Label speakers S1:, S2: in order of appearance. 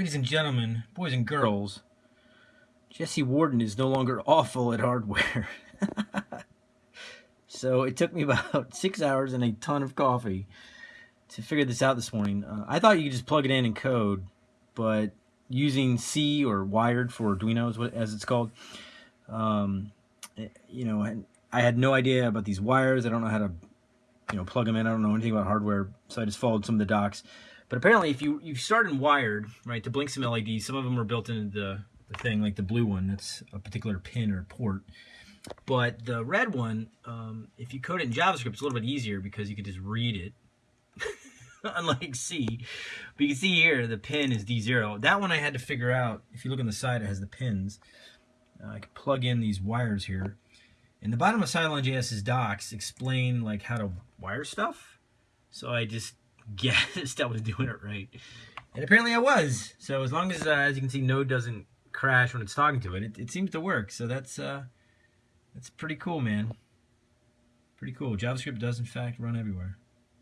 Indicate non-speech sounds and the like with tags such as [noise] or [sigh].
S1: Ladies and gentlemen, boys and girls, Jesse Warden is no longer awful at hardware. [laughs] so it took me about [laughs] six hours and a ton of coffee to figure this out this morning. Uh, I thought you could just plug it in and code, but using C or Wiring for Arduino, as it's called, um, eh, you know, I had no idea about these wires. I don't know how to, you know, plug them in. I don't know anything about hardware, so I just followed some of the docs. But apparently, if you you start in Wiring, right, to blink some LEDs, some of them are built into the, the thing, like the blue one, that's a particular pin or port. But the red one, um, if you code it in JavaScript, it's a little bit easier because you can just read it, [laughs] unlike C. But you can see here, the pin is D0. That one I had to figure out. If you look on the side, it has the pins. Uh, I can plug in these wires here. In the bottom of Cylon.js's docs explain like how to wire stuff. So I just guessed I [laughs] was doing it right. And apparently I was. So as long as, uh, as you can see, Node doesn't crash when it's talking to it, it, it seems to work. So that's, uh, that's pretty cool, man. Pretty cool. JavaScript does, in fact, run everywhere.